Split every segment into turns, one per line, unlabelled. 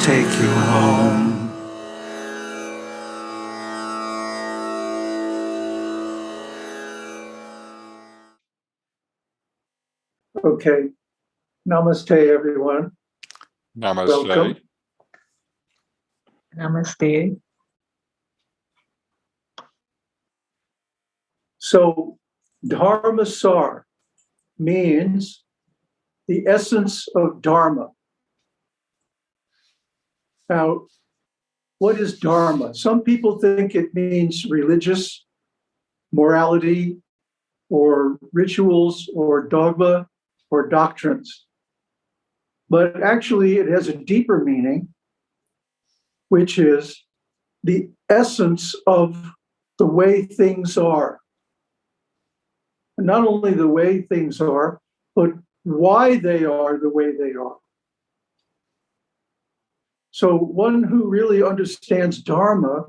take you home.
Okay. Namaste, everyone.
Namaste.
Welcome.
Namaste.
So, Dharmasar means the essence of Dharma. Now, what is Dharma? Some people think it means religious morality or rituals or dogma or doctrines. But actually, it has a deeper meaning, which is the essence of the way things are. Not only the way things are, but why they are the way they are. So, one who really understands Dharma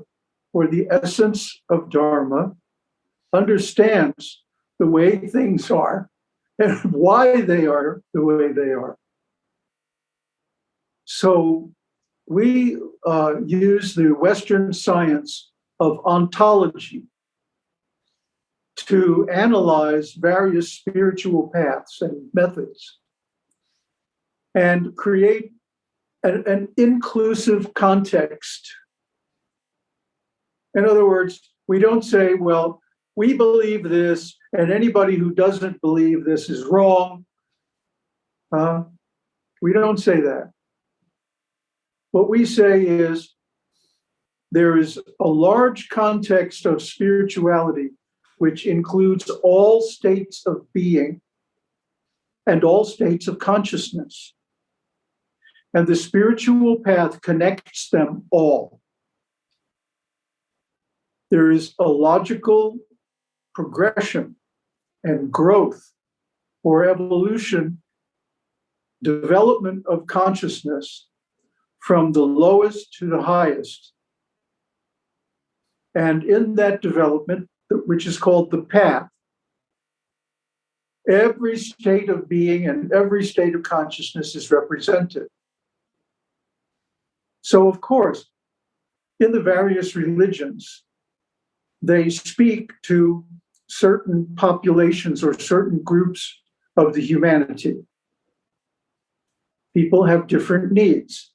or the essence of Dharma understands the way things are and why they are the way they are. So, we uh, use the Western science of ontology to analyze various spiritual paths and methods and create an, an, inclusive context. In other words, we don't say, well, we believe this, and anybody who doesn't believe this is wrong. Uh, we don't say that. What we say is there is a large context of spirituality which includes all states of being and all states of consciousness. And the spiritual path connects them all. There is a logical progression and growth or evolution, development of consciousness from the lowest to the highest. And in that development, which is called the path, every state of being and every state of consciousness is represented. So, of course, in the various religions, they speak to certain populations or certain groups of the humanity. People have different needs,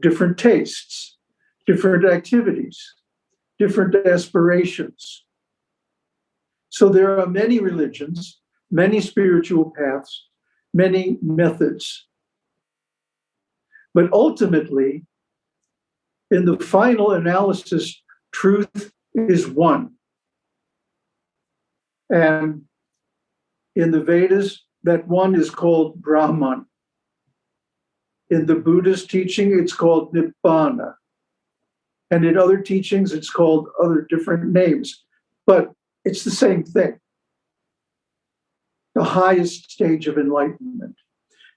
different tastes, different activities, different aspirations. So there are many religions, many spiritual paths, many methods. But ultimately, in the final analysis, truth is one. And in the Vedas, that one is called Brahman. In the Buddhist teaching, it's called Nibbana. And in other teachings, it's called other different names, but it's the same thing. The highest stage of enlightenment.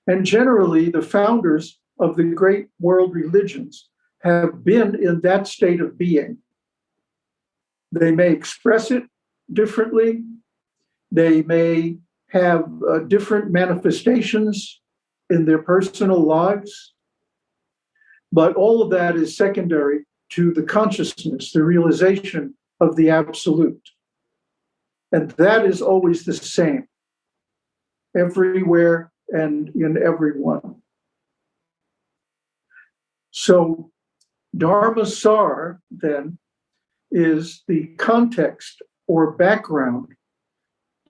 And generally, the founders of the great world religions have been in that state of being. They may express it differently, they may have uh, different manifestations in their personal lives, but all of that is secondary to the consciousness, the realization of the absolute. And that is always the same everywhere and in everyone. So, Dharmasar then is the context or background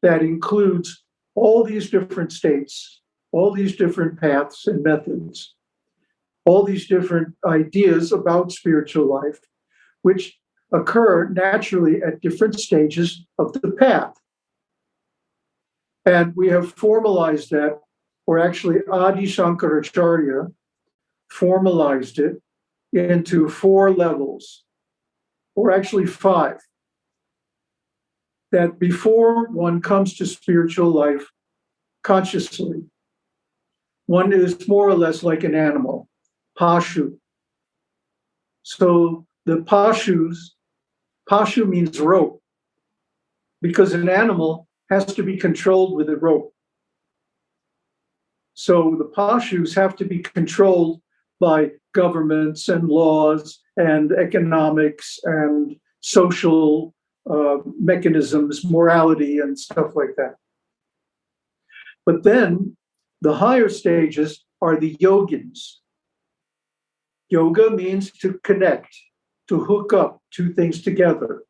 that includes all these different states, all these different paths and methods, all these different ideas about spiritual life, which occur naturally at different stages of the path. And we have formalized that, or actually Adi Shankaracharya formalized it into four levels, or actually five that before one comes to spiritual life consciously, one is more or less like an animal, pashu. So the pashus, pashu means rope, because an animal has to be controlled with a rope. So the pashus have to be controlled by governments and laws and economics and social uh, mechanisms, morality, and stuff like that. But then the higher stages are the yogins. Yoga means to connect, to hook up two things together.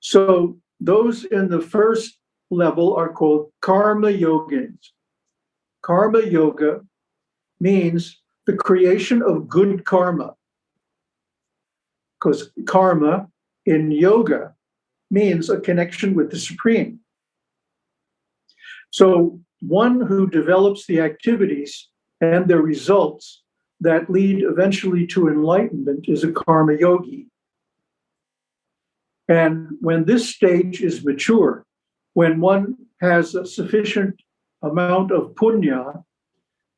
So those in the first level are called karma yogins. Karma yoga means the creation of good karma. Because karma in yoga means a connection with the supreme. So one who develops the activities and their results that lead eventually to enlightenment is a karma yogi. And when this stage is mature, when one has a sufficient amount of punya,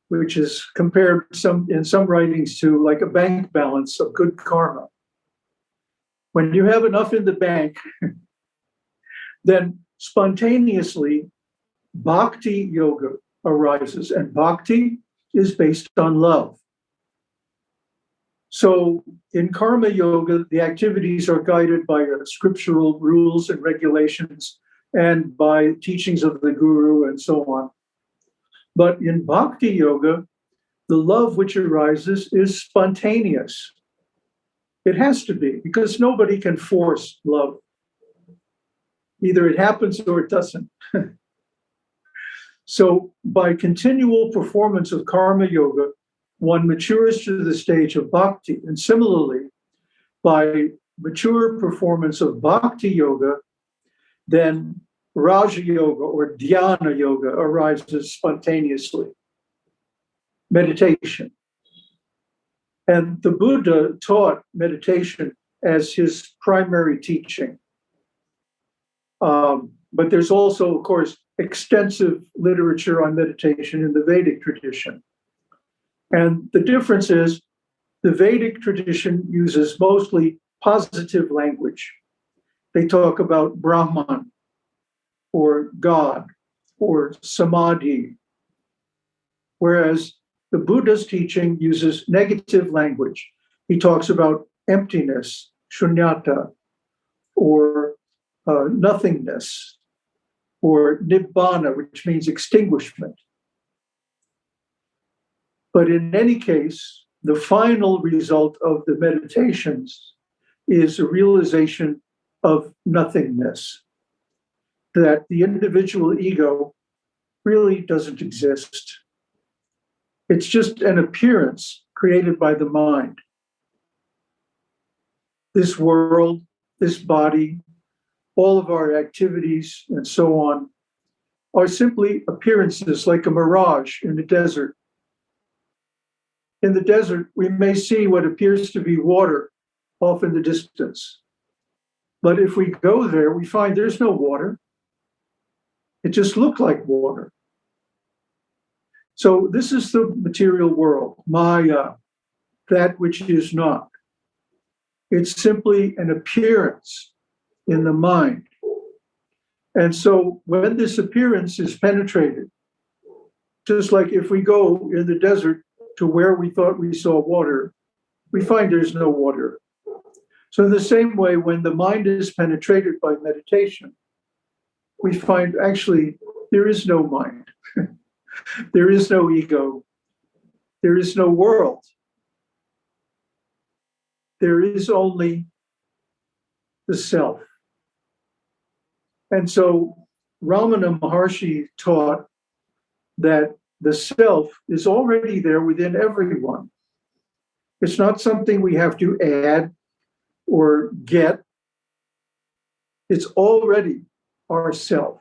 which is compared some in some writings to like a bank balance of good karma. When you have enough in the bank, then spontaneously bhakti yoga arises, and bhakti is based on love. So in karma yoga, the activities are guided by scriptural rules and regulations and by teachings of the guru and so on. But in bhakti yoga, the love which arises is spontaneous. It has to be because nobody can force love. Either it happens or it doesn't. so by continual performance of karma yoga, one matures to the stage of bhakti. And similarly, by mature performance of bhakti yoga, then Raja Yoga or Dhyana Yoga arises spontaneously. Meditation. And the Buddha taught meditation as his primary teaching. Um, but there's also, of course, extensive literature on meditation in the Vedic tradition. And the difference is the Vedic tradition uses mostly positive language. They talk about Brahman or God or Samadhi, whereas the Buddha's teaching uses negative language. He talks about emptiness, shunyata, or uh, nothingness, or nibbana, which means extinguishment. But in any case, the final result of the meditations is a realization of nothingness, that the individual ego really doesn't exist. It's just an appearance created by the mind. This world, this body, all of our activities, and so on, are simply appearances like a mirage in the desert in the desert, we may see what appears to be water off in the distance. But if we go there, we find there's no water. It just looked like water. So this is the material world, Maya, uh, that which is not. It's simply an appearance in the mind. And so when this appearance is penetrated, just like if we go in the desert to where we thought we saw water, we find there's no water. So, in the same way, when the mind is penetrated by meditation, we find actually there is no mind, there is no ego, there is no world. There is only the self. And so Ramana Maharshi taught that the self is already there within everyone. It's not something we have to add or get. It's already our self.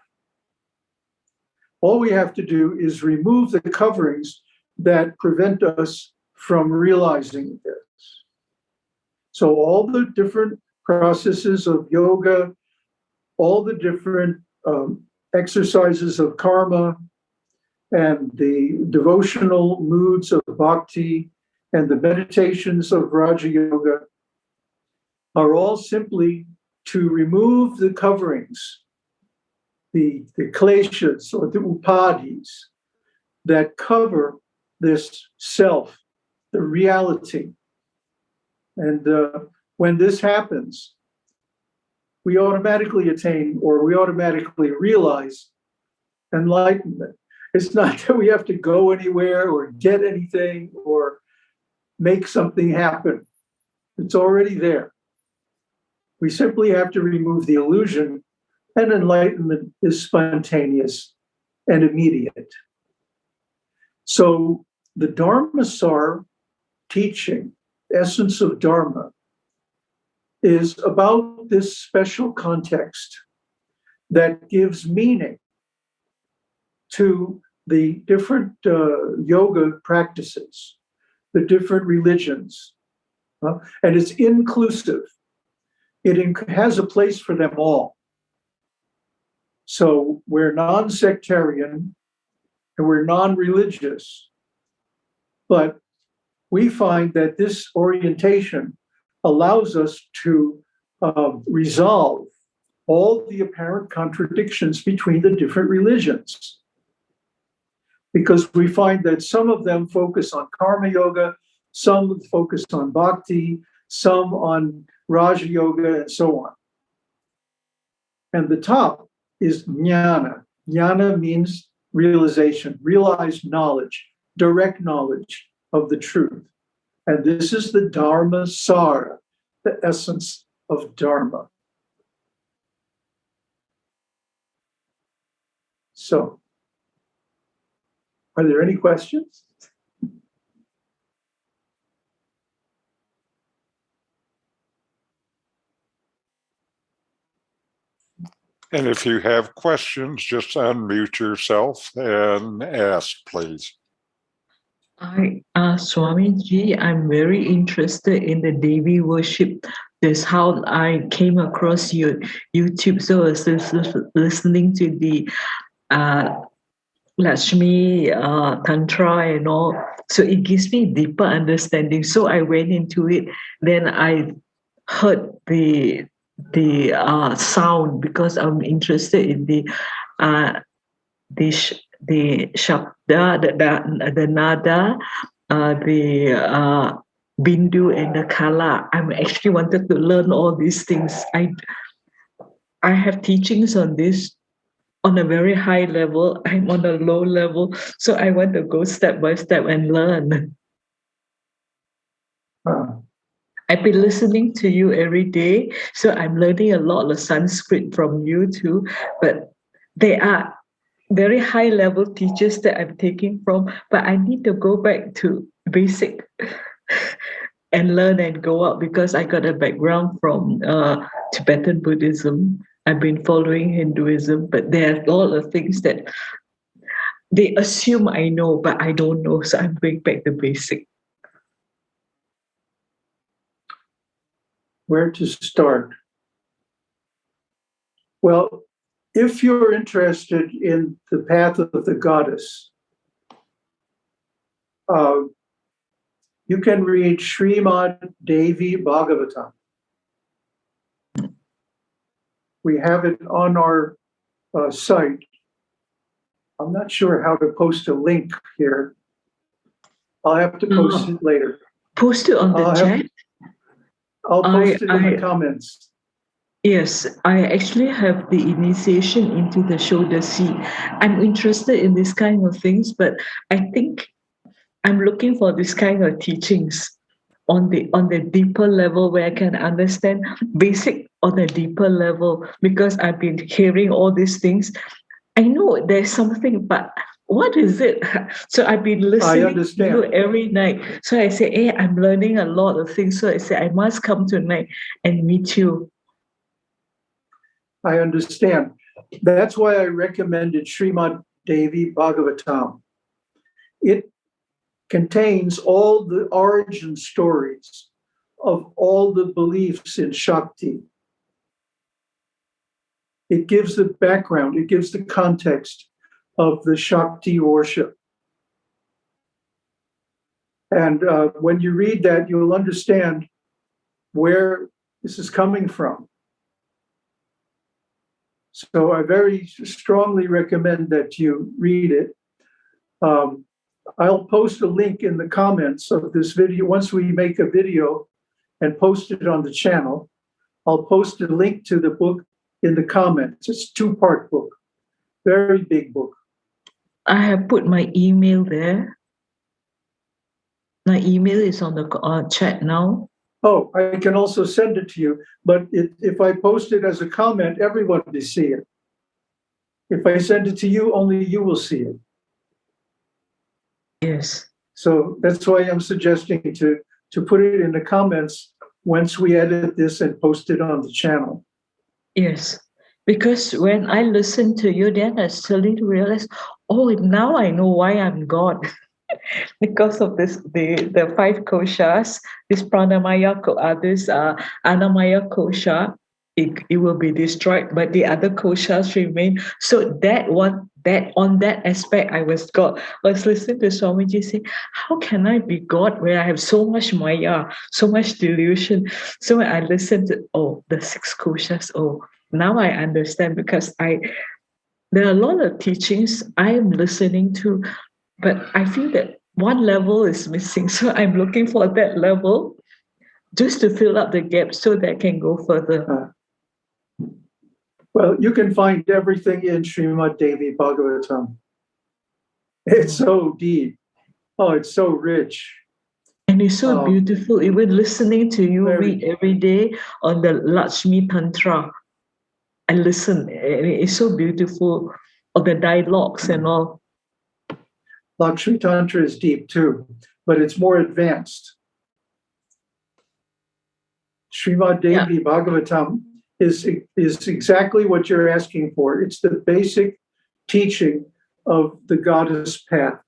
All we have to do is remove the coverings that prevent us from realizing this. So, all the different processes of yoga, all the different um, exercises of karma, and the devotional moods of bhakti and the meditations of Raja Yoga are all simply to remove the coverings, the, the kleshas or the upadhis that cover this self the reality. And uh, when this happens, we automatically attain or we automatically realize enlightenment. It's not that we have to go anywhere or get anything or make something happen. It's already there. We simply have to remove the illusion, and enlightenment is spontaneous and immediate. So the Dharmasar teaching, essence of Dharma, is about this special context that gives meaning to the different uh, yoga practices, the different religions, uh, and it's inclusive. It has a place for them all. So we're non-sectarian and we're non-religious, but we find that this orientation allows us to uh, resolve all the apparent contradictions between the different religions. Because we find that some of them focus on karma yoga, some focus on bhakti, some on Raja Yoga, and so on. And the top is jnana. Jnana means realization, realized knowledge, direct knowledge of the truth. And this is the Dharma Sara, the essence of Dharma. So, are there any questions?
And if you have questions, just unmute yourself and ask, please.
Hi, uh, Swamiji, I'm very interested in the Devi worship. That's how I came across your YouTube. So I was listening to the uh, Lakshmi uh, Tantra and all. So it gives me deeper understanding. So I went into it. Then I heard the the uh, sound because I'm interested in the uh, the the shabda, the the, the nada, uh, the uh, bindu and the kala. I'm actually wanted to learn all these things. I I have teachings on this on a very high level. I'm on a low level, so I want to go step by step and learn. I've been listening to you every day, so I'm learning a lot of Sanskrit from you too. But they are very high level teachers that I'm taking from, but I need to go back to basic and learn and go up because I got a background from uh, Tibetan Buddhism. I've been following Hinduism, but there are a lot of things that they assume I know, but I don't know. So I'm going back to basic.
Where to start? Well, if you're interested in the path of the goddess, uh, you can read Srimad Devi Bhagavatam. We have it on our uh, site. I'm not sure how to post a link here. I'll have to post it later.
Post it on the chat?
I'll post I, it in I, the comments.
Yes, I actually have the initiation into the Shodasi. I'm interested in this kind of things, but I think I'm looking for this kind of teachings on the on the deeper level where I can understand basic on a deeper level because I've been hearing all these things. I know there's something, but what is it? So I've been listening to you every night. So I say, hey, eh, I'm learning a lot of things. So I say, I must come tonight and meet you.
I understand. That's why I recommended Srimad Devi Bhagavatam. It contains all the origin stories of all the beliefs in Shakti. It gives the background, it gives the context of the Shakti worship. And uh, when you read that, you'll understand where this is coming from. So I very strongly recommend that you read it. Um, I'll post a link in the comments of this video. Once we make a video and post it on the channel, I'll post a link to the book in the comments. It's a two-part book, very big book.
I have put my email there. My email is on the uh, chat now.
Oh, I can also send it to you, but it, if I post it as a comment, everyone will see it. If I send it to you, only you will see it.
Yes.
So that's why I'm suggesting to, to put it in the comments once we edit this and post it on the channel.
Yes. Because when I listen to you, then I suddenly realize, oh, now I know why I'm God. because of this, the, the five koshas, this pranamaya, uh, this uh, annamaya kosha, it, it will be destroyed, but the other koshas remain. So that one, that on that aspect, I was God. I was listening to Swamiji say, how can I be God where I have so much maya, so much delusion? So when I listened to, oh, the six koshas, oh, now I understand because I, there are a lot of teachings I am listening to, but I feel that one level is missing. So I'm looking for that level just to fill up the gap so that I can go further. Uh-huh.
Well, you can find everything in Srimad Devi Bhagavatam. It's so deep. Oh, it's so rich.
And it's so
Oh.
beautiful, even listening to you read every day on the Lakshmi Tantra. I listen, and it's so beautiful, all the dialogues and all.
Lakshmi Tantra is deep too, but it's more advanced. Srimad
Yeah.
Devi Bhagavatam is, is exactly what you're asking for. It's the basic teaching of the goddess path.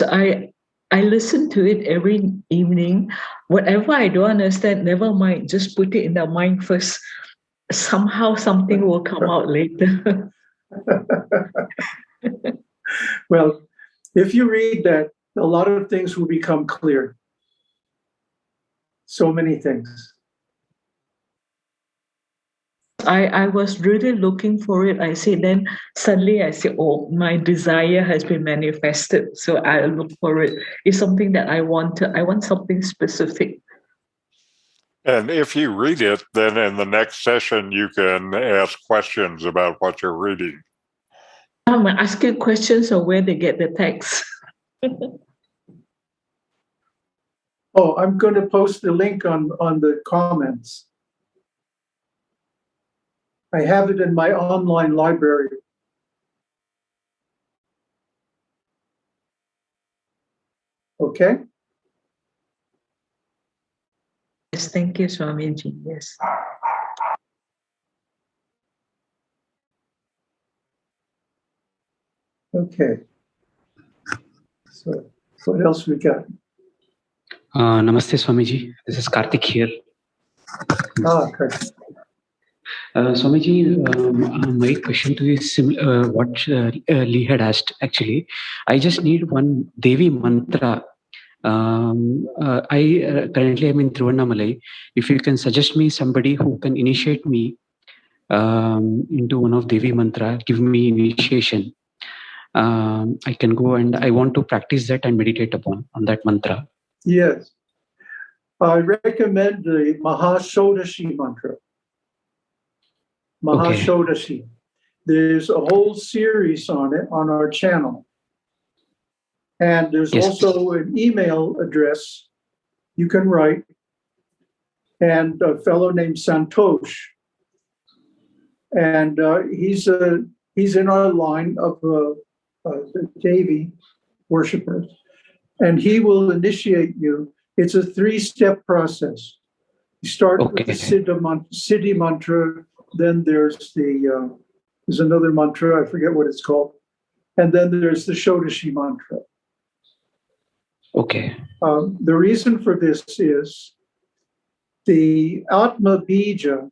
I I listen to it every evening. Whatever I don't understand, never mind. Just put it in the mind first. Somehow something will come out later.
Well, if you read that, a lot of things will become clear. So many things.
I, I was really looking for it. I said, then suddenly I said, oh, my desire has been manifested. So I look for it. It's something that I want. I want something specific.
And if you read it, then in the next session, you can ask questions about what you're reading.
I'm asking questions of where they get the text.
Oh, I'm going to post the link on, on the comments. I have it in my online library. Okay,
yes, thank you, Swamiji. Yes.
okay. So what else we got?
Uh, namaste, Swamiji. This is Karthik here.
Ah, okay.
Uh, Swamiji, um, uh, my question to you is sim- uh, what uh, uh, Lee had asked. Actually, I just need one Devi mantra. Um, uh, I uh, currently am in Thiruvannamalai. If you can suggest me somebody who can initiate me um, into one of Devi mantra, give me initiation. Um, I can go and I want to practice that and meditate upon on that mantra.
Yes. I recommend the Mahashodashi mantra. Mahashodashi. There's a whole series on it on our channel. And there's
Yes.
also an email address you can write. And a fellow named Santosh. And uh, he's a he's in our line of uh, uh, Devi worshippers and he will initiate you. It's a three-step process. You start with the Siddha Siddhi mantra, then there's the uh, there's another mantra, I forget what it's called, and then there's the Shodashi mantra.
Okay.
Um, the reason for this is the Atma Bija,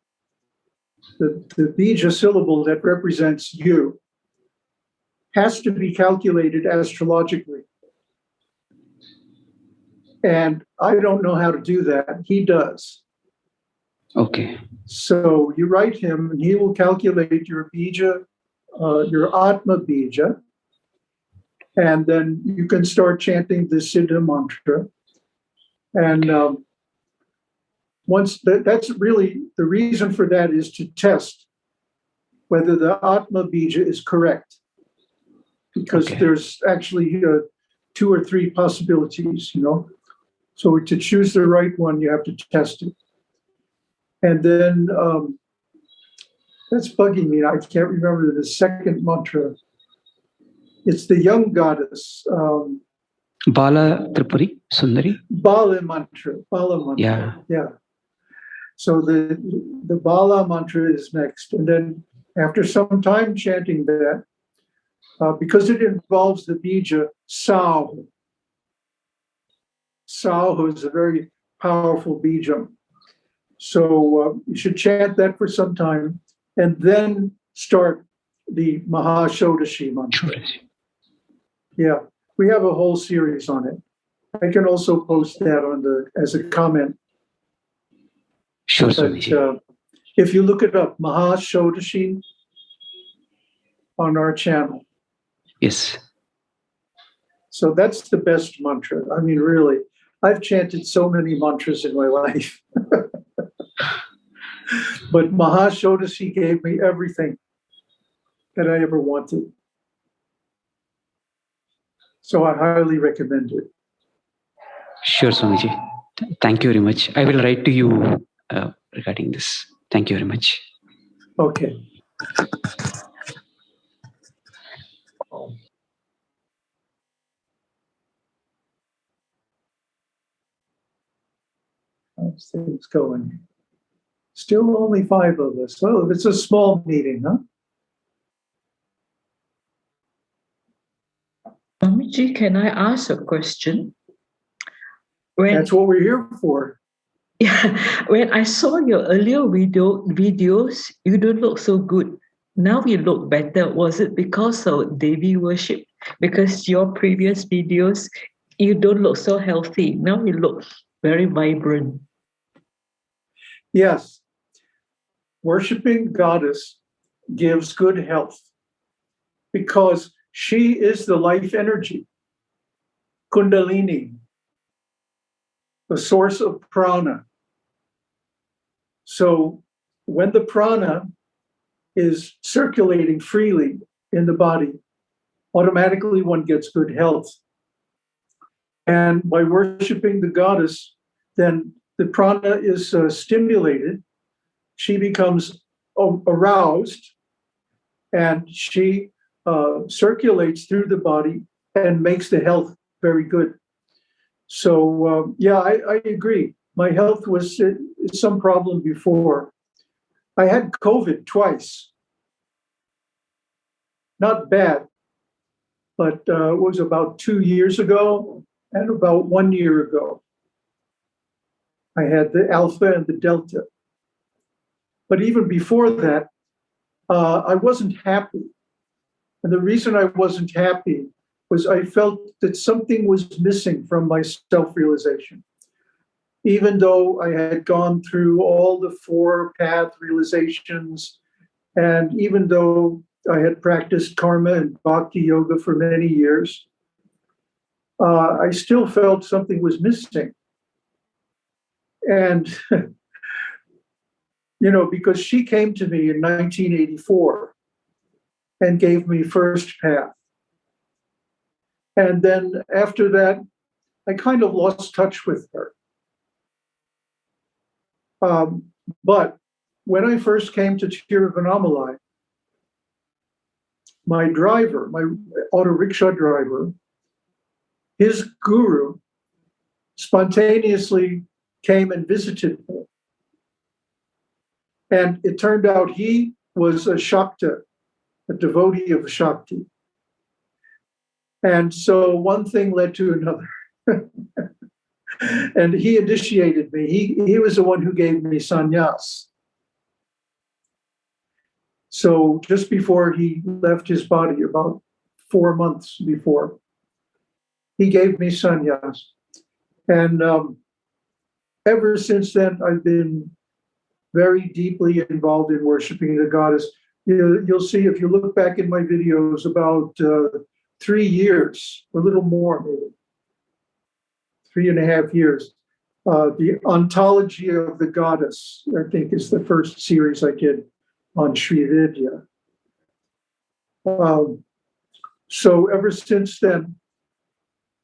the, the Bija syllable that represents you, has to be calculated astrologically. And I don't know how to do that. He does.
Okay.
So you write him, and he will calculate your bija, uh, your Atma bija, And then you can start chanting the Siddha mantra. And um, once that, that's really the reason for that is to test whether the Atma Bija is correct. Because
Okay.
there's actually uh, two or three possibilities, you know. So to choose the right one, you have to test it. And then um, that's bugging me. I can't remember the second mantra. It's the young goddess, um,
Bala Tripura, Sundari.
Bala mantra. Bala mantra.
Yeah.
Yeah. So the the Bala mantra is next, and then after some time chanting that, uh, because it involves the bija Sauh. Sauh is a very powerful bija. So uh, you should chant that for some time, and then start the Mahashodashi mantra. Yeah, we have a whole series on it. I can also post that on the as a comment.
Sure,
But uh, if you look it up, Maha Shodashi on our channel.
Yes.
So that's the best mantra. I mean, really, I've chanted so many mantras in my life. But Maha Shodashi gave me everything that I ever wanted. So I highly recommend it.
Sure, Swamiji. Th- Thank you very much. I will write to you uh, regarding this. Thank you very much.
Okay. How's things going? Still only five of us. Well, it's a small meeting, huh?
Swamiji, can I ask a question? When
That's what we're here for.
Yeah, when I saw your earlier video videos, you don't look so good. Now you look better. Was it because of Devi worship? Because your previous videos, you don't look so healthy. Now you look very vibrant.
Yes. Worshiping goddess gives good health because she is the life energy, Kundalini, the source of prana. So when the prana is circulating freely in the body, automatically one gets good health. And by worshiping the goddess, then the prana is uh, stimulated, she becomes aroused, and she uh, circulates through the body and makes the health very good. So, um, yeah, I, I agree. My health was uh, some problem before. I had COVID twice. Not bad, but uh, it was about two years ago and about one year ago. I had the alpha and the delta. But even before that, uh, I wasn't happy. And the reason I wasn't happy was I felt that something was missing from my self realization. Even though I had gone through all the four path realizations, and even though I had practiced karma and bhakti yoga for many years, uh, I still felt something was missing. And, you know, because she came to me in 1984 and gave me first path. And then after that, I kind of lost touch with her. Um, but when I first came to Tiruvannamalai, my driver, my auto rickshaw driver, his guru spontaneously came and visited me. And it turned out he was a Shakta, a devotee of Shakti. And so one thing led to another. and he initiated me. He, he was the one who gave me sannyas. So just before he left his body, about four months before, he gave me sannyas. And um, ever since then, I've been very deeply involved in worshiping the goddess. You, you'll see if you look back in my videos about uh, three years, a little more maybe, three and a half years. Uh, the Ontology of the Goddess, I think, is the first series I did on Sri Vidya. Um, so ever since then,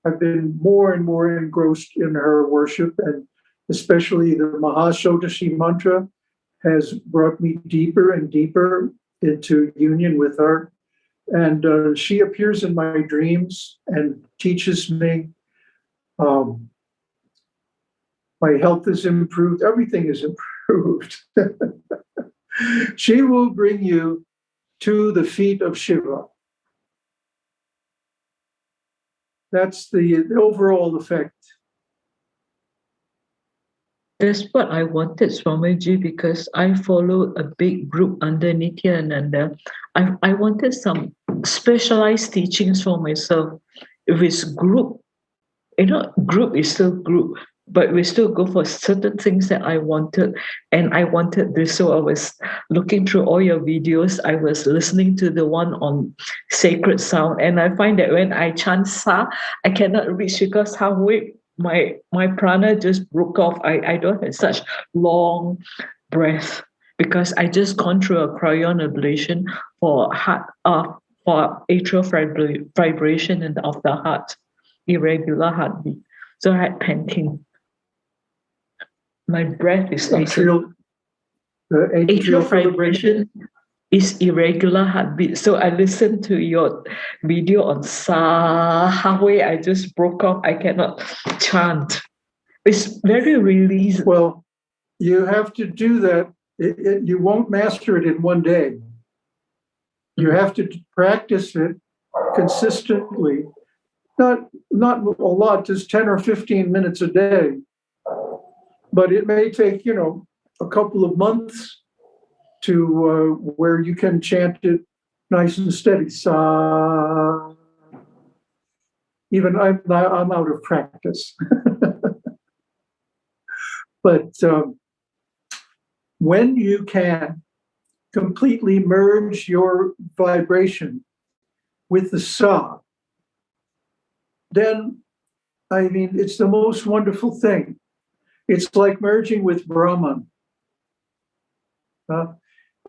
I've been more and more engrossed in her worship, and especially the Mahashodashi mantra has brought me deeper and deeper into union with her. And uh, she appears in my dreams and teaches me. Um, my health is improved, everything is improved. she will bring you to the feet of Shiva. That's the, the overall effect.
That's what I wanted, Swamiji, because I follow a big group under Nityananda. I, I wanted some specialized teachings for myself. If it's group, you know, group is still group, but we still go for certain things that I wanted. And I wanted this. So I was looking through all your videos. I was listening to the one on sacred sound. And I find that when I chant sa, I cannot reach because halfway my my prana just broke off. I, I don't have such long breath because I just gone through a cryo ablation for heart uh, for atrial vibration and of the heart, irregular heartbeat. So I had panting. My breath is
Atrial, the
atrial
atrial
fibrillation is irregular heartbeat. So I listened to your video on. Halfway, I just broke off. I cannot chant. It's very released.
Well, you have to do that. It, it, you won't master it in one day. You have to practice it consistently. Not not a lot, just 10 or 15 minutes a day. But it may take, you know, a couple of months to uh, where you can chant it nice and steady. Sa. Even I'm, I'm out of practice. but um, when you can completely merge your vibration with the sa, then I mean, it's the most wonderful thing. It's like merging with Brahman. Uh,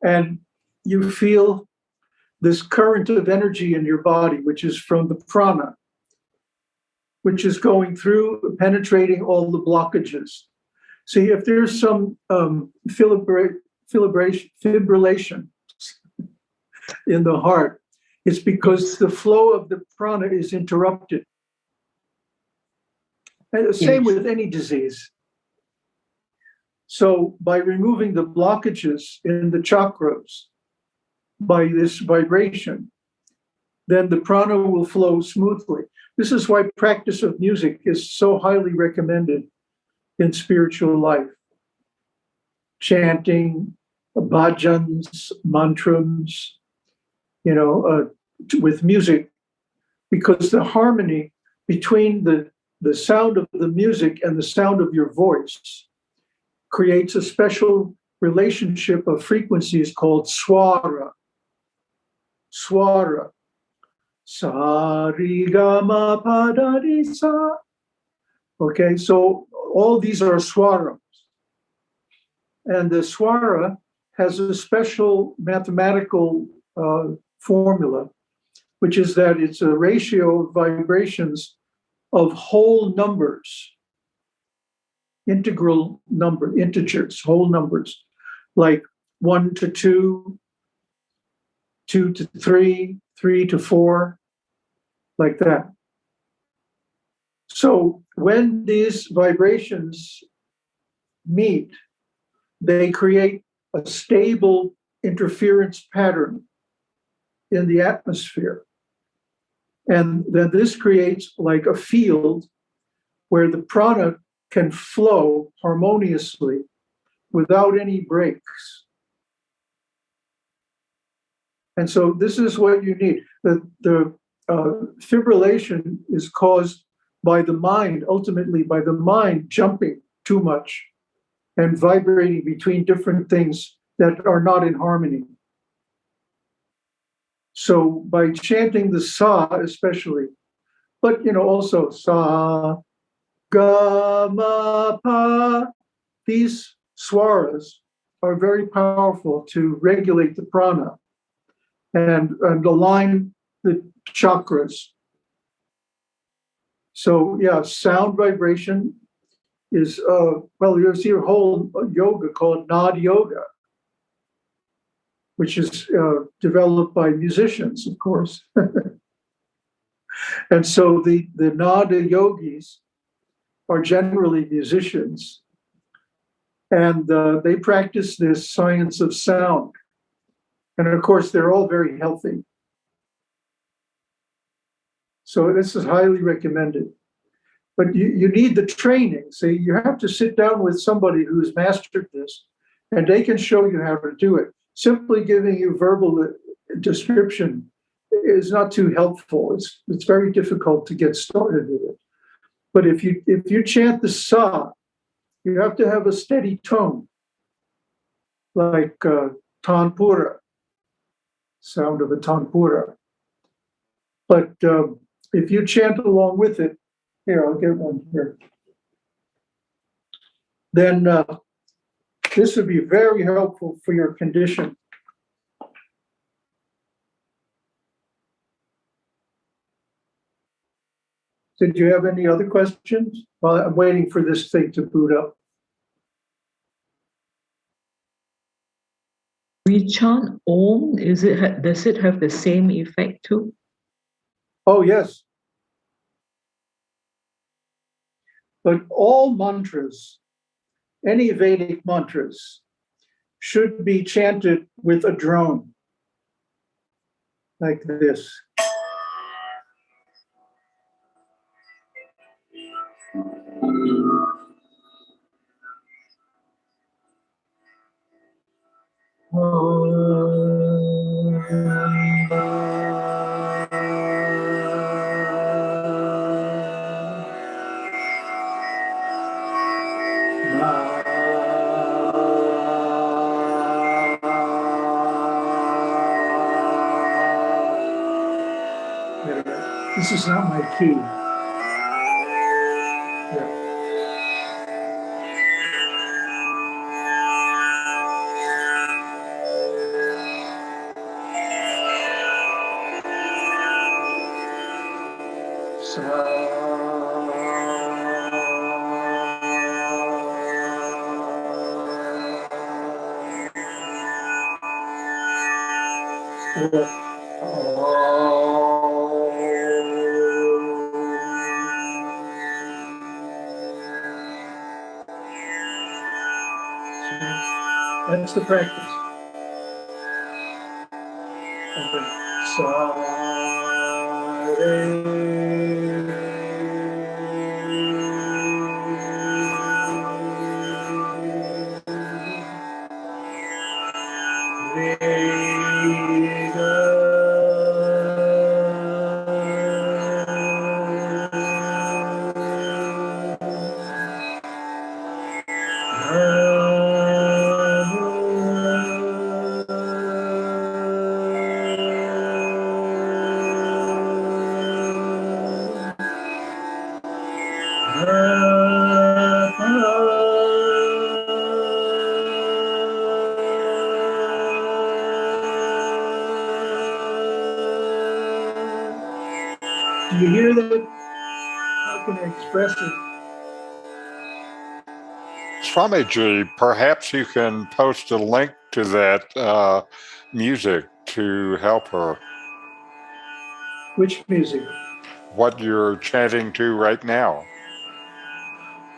and you feel this current of energy in your body, which is from the prana, which is going through, penetrating all the blockages. See, if there's some um, fibrillation, fibrillation in the heart, it's because the flow of the prana is interrupted. And the same with any disease. So by removing the blockages in the chakras, by this vibration, then the prana will flow smoothly. This is why practice of music is so highly recommended in spiritual life. Chanting, bhajans, mantras, you know, uh, with music, because the harmony between the, the sound of the music and the sound of your voice creates a special relationship of frequencies called swara. Swara. Sarigama ri ga ma pa da ni sa. Okay, so all these are swaras. And the swara has a special mathematical uh, formula, which is that it's a ratio of vibrations of whole numbers integral number, integers, whole numbers, like one to two, two to three, three to four, like that. So when these vibrations meet, they create a stable interference pattern in the atmosphere. And then this creates like a field where the prana can flow harmoniously without any breaks. And so this is what you need. The, the uh, fibrillation is caused by the mind, ultimately by the mind jumping too much and vibrating between different things that are not in harmony. So by chanting the sa especially, but you know also sa, ga, ma, pa, these swaras are very powerful to regulate the prana and, and align the chakras. So yeah, sound vibration is uh well, there's a whole yoga called Nad Yoga, which is uh, developed by musicians, of course. and so the the Nada yogis are generally musicians, and uh, they practice this science of sound. And of course, they're all very healthy. So this is highly recommended. But you, you need the training. So you have to sit down with somebody who's mastered this and they can show you how to do it. Simply giving you verbal uh, description is not too helpful. It's, it's very difficult to get started with it. But if you if you chant the sa, you have to have a steady tone, like uh, tanpura, sound of a tanpura. But um, if you chant along with it, here, I'll get one here. Then uh, this would be very helpful for your condition. Did you have any other questions? Well, I'm waiting for this thing to boot up.
We chant Om. Is it does it have the same effect too?
Oh, yes. But all mantras, any Vedic mantras, should be chanted with a drone, like this. This is not my key. The practice. Do you hear that? How can I express it?
Swamiji, perhaps you can post a link to that uh, music to help her.
Which music?
What you're chanting to right now.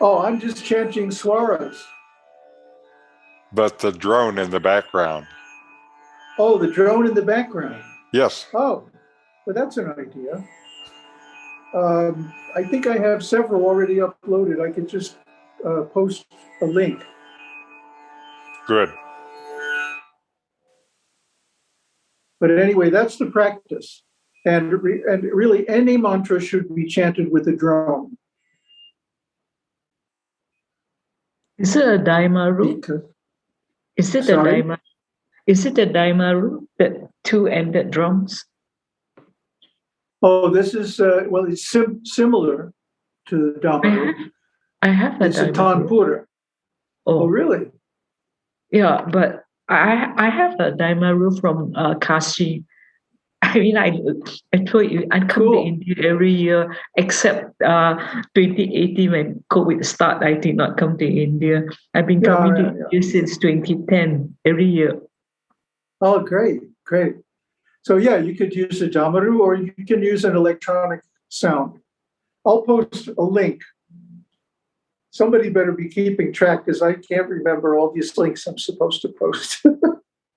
Oh, I'm just chanting swaras.
But the drone in the background.
Oh, the drone in the background.
Yes.
Oh, well, that's an idea. Um, I think I have several already uploaded. I could just uh, post a link.
Good.
But anyway, that's the practice. And, re- and really, any mantra should be chanted with a drone.
Is it a Daimaru?
Because,
Is it a
Sorry?
Daima? Is it a Daimaru? That two-ended drums?
Oh, this is, uh, well, it's sim- similar to the
I have, I have a
It's a. Tanpura. Oh,
Oh,
really?
yeah, but I I have a Daimaru from uh, Kashi. I mean, I I told you I come to India every year except uh 2018 when COVID start. I did not come to India. I've been
Yeah,
coming
yeah,
to India since 2010 every year.
Oh, great, great. So yeah, you could use a Damaru or you can use an electronic sound. I'll post a link. Somebody better be keeping track because I can't remember all these links I'm supposed to post.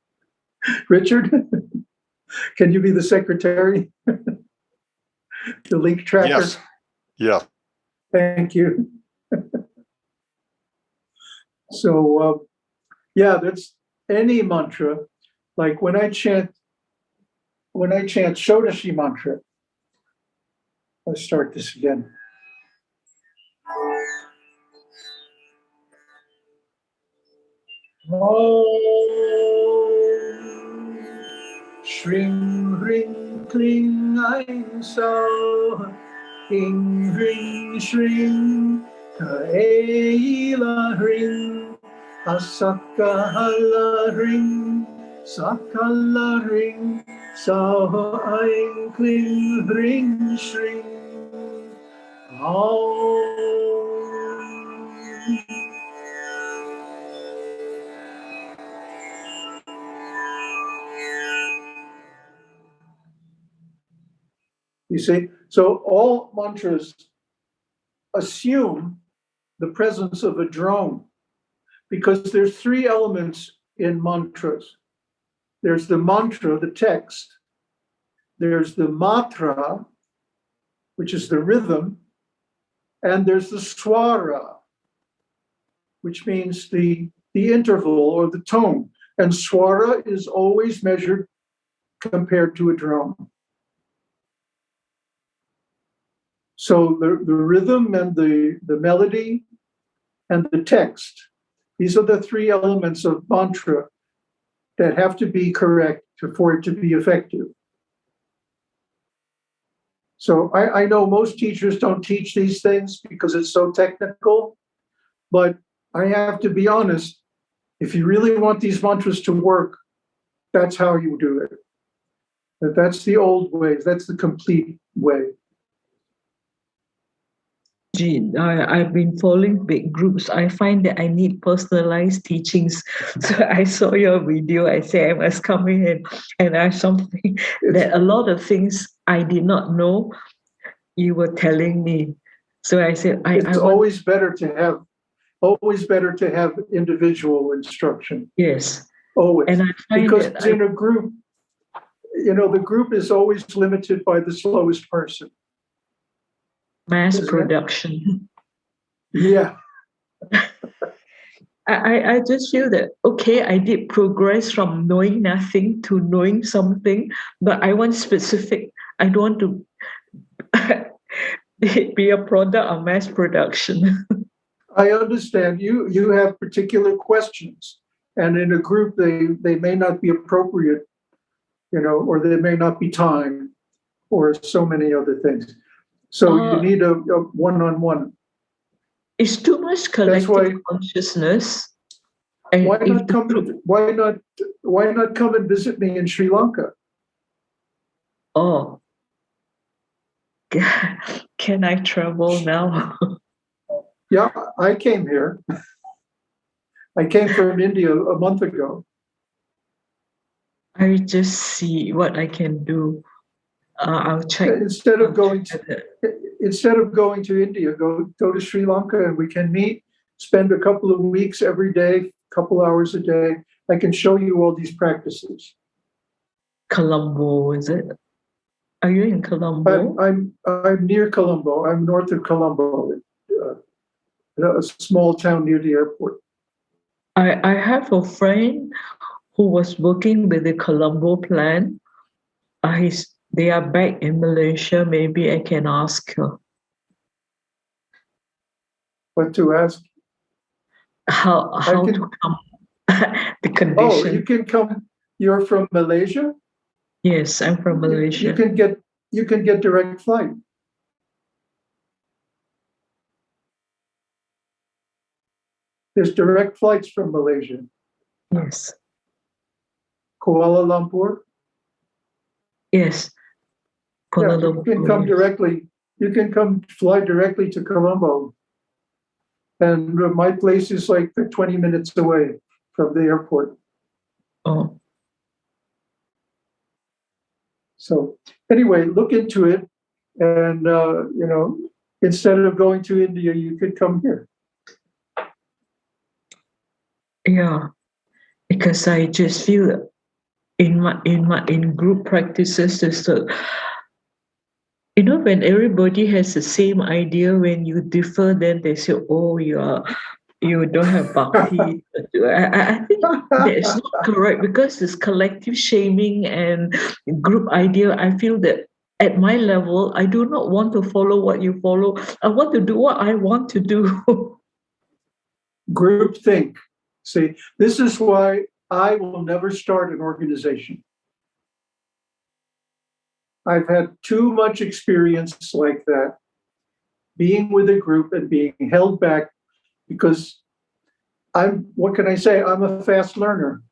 Richard, can you be the secretary? The link tracker?
Yes. Yeah.
Thank you. So, uh, yeah, that's any mantra. Like when I chant, when I chant Shodashi mantra, let's start this again. Om Ring Kling Ein Sauh Hing Ring Kaela Ring Asaka Hala Ring Sakala Ring Sauh Ein Kling Ring Shring Om You see, so all mantras assume the presence of a drone because there's three elements in mantras. There's the mantra, the text. There's the matra, which is the rhythm, and there's the swara, which means the, the interval or the tone. And swara is always measured compared to a drone. So the, the rhythm and the, the melody and the text, these are the three elements of mantra that have to be correct for it to be effective. So I, I know most teachers don't teach these things because it's so technical, but I have to be honest, if you really want these mantras to work, that's how you do it. That's the old way, that's the complete way.
Gee, I, I've been following big groups. I find that I need personalized teachings. So I saw your video. I say I must come in and, and ask something that a lot of things I did not know you were telling me. So I said, I, I
It's
want,
always better to have, always better to have individual instruction,
yes.
always.
And I find
Because
I-
in a group, you know, the group is always limited by the slowest person.
Mass production.
Yeah,
I, I, I just feel that okay, I did progress from knowing nothing to knowing something, but I want specific. I don't want to be a product of mass production.
I understand you, you have particular questions. And in a group, they, they may not be appropriate, you know, or there may not be time or so many other things. So you
Uh,
need a, a one-on-one.
It's too much collective
why-
consciousness. And
Why not come,
group-
why not, why not come and visit me in Sri Lanka?
oh, can I travel now?
Yeah, I came here. I came from India a month ago.
I just see what I can do. Uh, I'll check.
Instead of going to, instead of going to India, go, go to Sri Lanka and we can meet, spend a couple of weeks every day, couple hours a day. I can show you all these practices.
Colombo, is it? Are you in Colombo?
I'm, I'm, I'm near Colombo. I'm north of Colombo, uh, a small town near the airport.
I, I have a friend who was working with the Colombo plan. Uh, he's, they are back in Malaysia. Maybe I can ask her
What to ask?
how how
can-
to come the condition.
Oh, you can come, you're from Malaysia?
Yes, I'm from Malaysia.
You can get, you can get direct flight. There's direct flights from Malaysia,
Yes,
Kuala Lumpur.
yes.
Yeah,
Kuala
you can come
Lumpur.
directly, you can come fly directly to Colombo. And my place is like twenty minutes away from the airport.
Oh,
So anyway, look into it. And, uh, you know, instead of going to India, you could come here.
yeah. Because I just feel in my in my in group practices there's a you know when everybody has the same idea when you differ then they say oh you are you don't have bhakti I, I think that's not correct because this collective shaming and group idea i feel that at my level i do not want to follow what you follow i want to do what i want to do
Group think. See, this is why I will never start an organization. I've had too much experience like that, being with a group and being held back because I'm, what can I say? I'm a fast learner.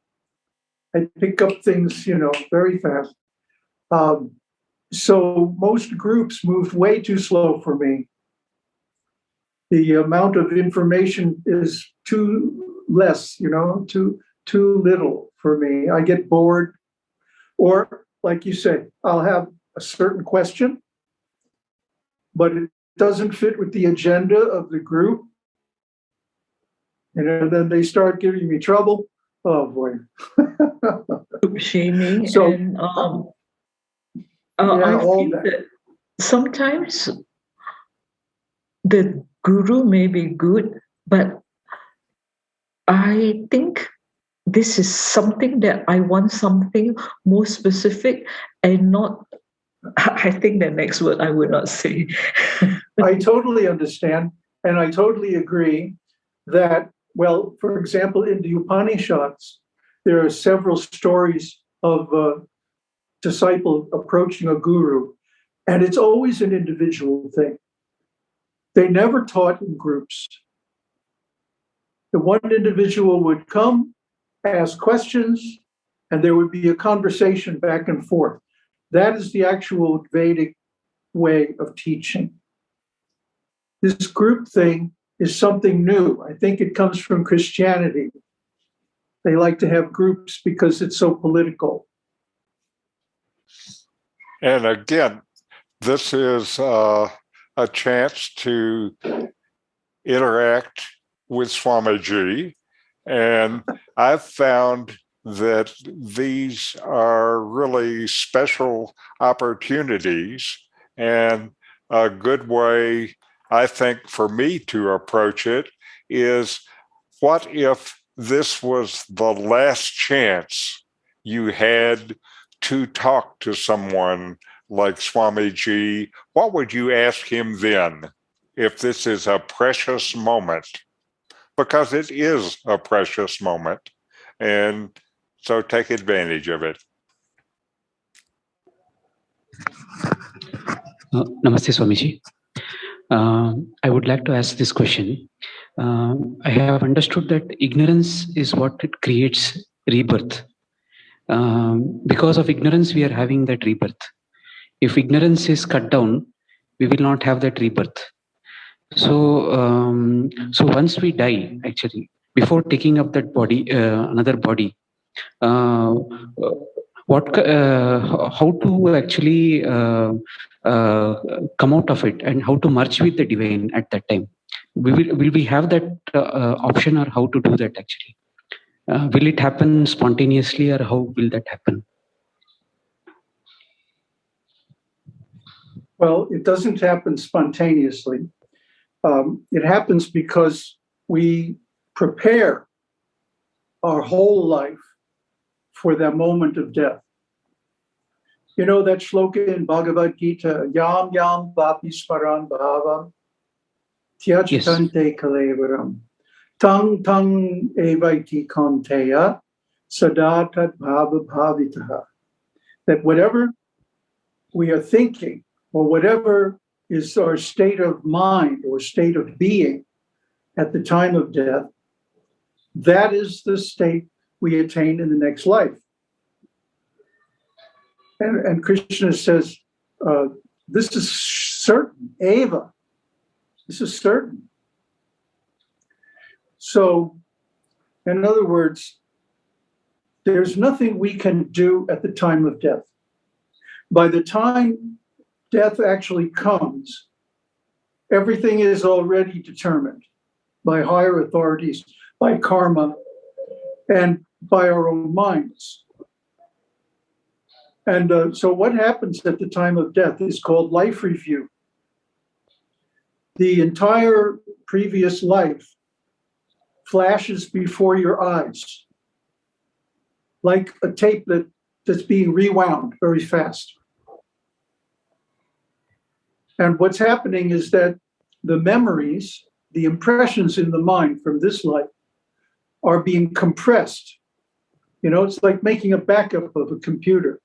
I pick up things, you know, very fast. Um, so most groups moved way too slow for me. The amount of information is too less, you know, too too little for me. I get bored. Or like you say, I'll have a certain question, but it doesn't fit with the agenda of the group. And then they start giving me trouble. Oh boy.
shaming
So-
and um uh,
Yeah,
I
all that.
that sometimes the guru may be good, but I think this is something that I want something more specific and not I think the next word I would not say.
I totally understand, and I totally agree that, well, for example, in the Upanishads, there are several stories of a disciple approaching a guru, and it's always an individual thing. They never taught in groups. The one individual would come, ask questions, and there would be a conversation back and forth. That is the actual Vedic way of teaching this group thing is something new. I think it comes from Christianity. They like to have groups because it's so political.
And again, this is uh, a chance to interact with Swamiji. And I've found that these are really special opportunities and a good way, I think, for me to approach it is what if this was the last chance you had to talk to someone like Swamiji, what would you ask him then if this is a precious moment? Because it is a precious moment. And so take advantage of it.
Uh, Namaste, Swamiji. Um, I would like to ask this question. Um, I have understood that ignorance is what it creates rebirth. Um, because of ignorance, we are having that rebirth. If ignorance is cut down, we will not have that rebirth. So, um, so once we die, actually, before taking up that body, uh, another body, uh, what, uh, how to actually uh, uh, come out of it and how to merge with the divine at that time. We will, will we have that uh, option or how to do that actually? Uh, will it happen spontaneously or how will that happen?
Well, it doesn't happen spontaneously. Um, it happens because we prepare our whole life for that moment of death. You know that shloka in Bhagavad Gita, Yam Yam Vapi Smaran Bhavam, Tyajtante Kalevaram, Tang Tang Evaiti Kaunteya, Sadatat Bhava Bhavitaha. that whatever we are thinking or whatever is our state of mind or state of being at the time of death, that is the state we attain in the next life. And, and Krishna says, uh, this is certain, Ava. This is certain. So, in other words, there's nothing we can do at the time of death. By the time death actually comes, everything is already determined by higher authorities, by karma, and by our own minds. And uh, so, what happens at the time of death is called life review. The entire previous life flashes before your eyes like a tape that, that's being rewound very fast. And what's happening is that the memories, the impressions in the mind from this life are being compressed. You know, it's like making a backup of a computer.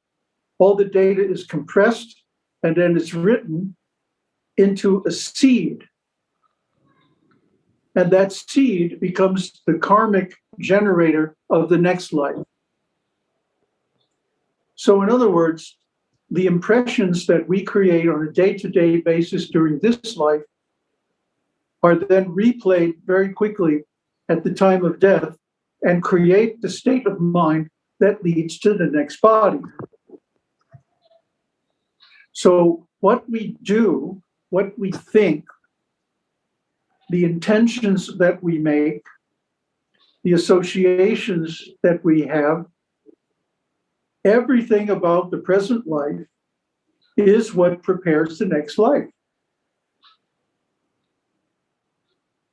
All the data is compressed and then it's written into a seed. And that seed becomes the karmic generator of the next life. So, in other words, the impressions that we create on a day to day basis during this life are then replayed very quickly at the time of death and create the state of mind that leads to the next body. So, what we do, what we think, the intentions that we make, the associations that we have, everything about the present life is what prepares the next life.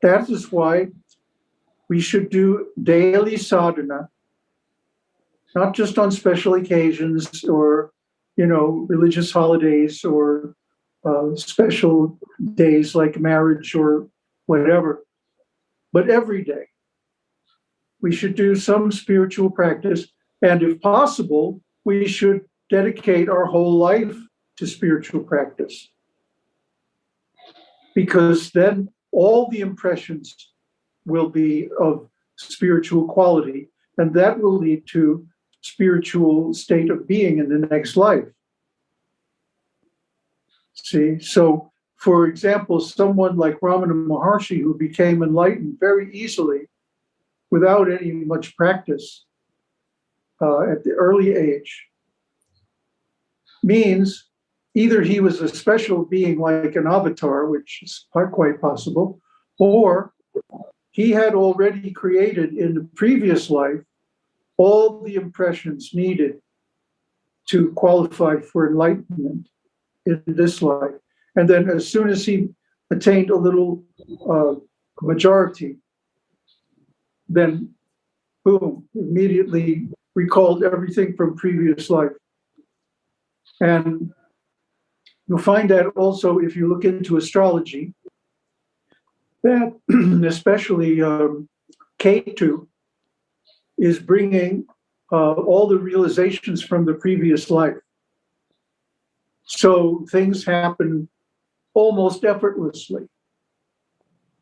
That is why we should do daily sadhana, not just on special occasions or, you know, religious holidays or uh, special days like marriage or whatever, but every day. We should do some spiritual practice and if possible, we should dedicate our whole life to spiritual practice. Because then all the impressions will be of spiritual quality, and that will lead to spiritual state of being in the next life. See, so for example, someone like Ramana Maharshi, who became enlightened very easily without any much practice, uh, at the early age means either he was a special being like an avatar, which is quite possible, or he had already created in the previous life all the impressions needed to qualify for enlightenment in this life. And then as soon as he attained a little uh, majority, then boom, immediately recalled everything from previous life. And you'll find that also if you look into astrology, that especially um, Ketu is bringing uh, all the realizations from the previous life. So things happen almost effortlessly.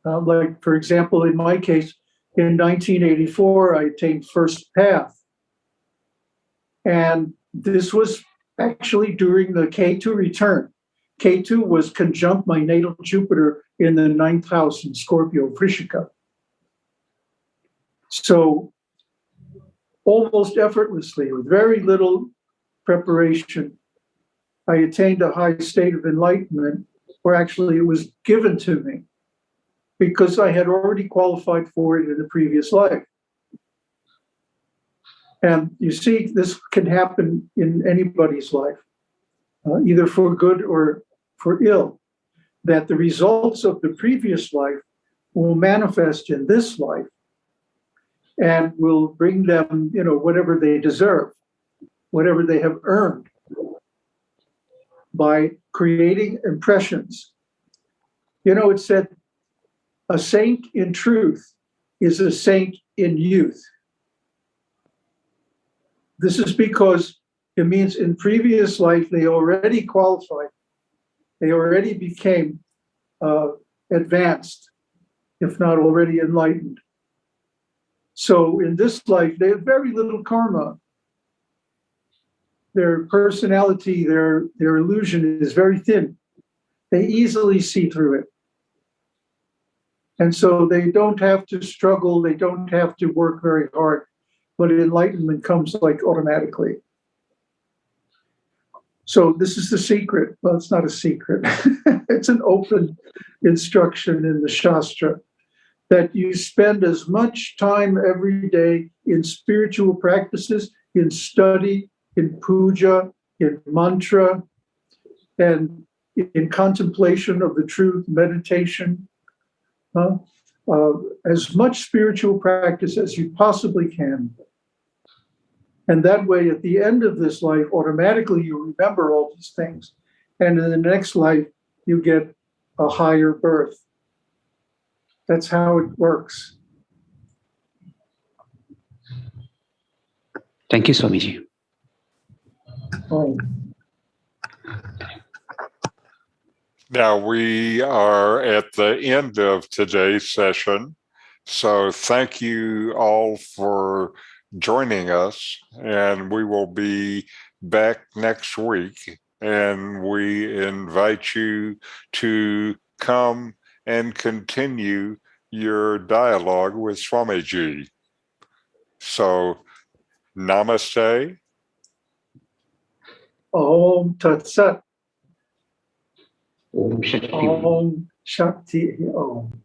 Uh, like, for example, in my case, in 1984, I attained first path. And this was actually during the Ketu return. Ketu was conjunct my natal Jupiter in the ninth house in Scorpio, Vrishika. So almost effortlessly, with very little preparation, I attained a high state of enlightenment, or actually it was given to me because I had already qualified for it in the previous life. And you see, this can happen in anybody's life, uh, either for good or for ill, that the results of the previous life will manifest in this life and will bring them, you know, whatever they deserve, whatever they have earned by creating impressions. You know, it said, a saint in truth is a saint in youth. This is because It means in previous life, they already qualified. They already became uh, advanced, if not already enlightened. So in this life, they have very little karma. Their personality, their, their illusion is very thin. They easily see through it. And so they don't have to struggle, they don't have to work very hard, but enlightenment comes like automatically. So this is the secret. Well, it's not a secret. it's an open instruction in the Shastra that you spend as much time every day in spiritual practices, in study, in puja, in mantra, and in contemplation of the truth, meditation, uh, as much spiritual practice as you possibly can. And that way, at the end of this life, automatically you remember all these things. And in the next life, you get a higher birth. That's how it works.
Thank you, Swamiji.
Oh,
Now we are at the end of today's session. So thank you all for joining us and we will be back next week. And we invite you to come and continue your dialogue with Swamiji. So namaste.
Om Tat Sat.
Om Shakti.
Om Shakti Om.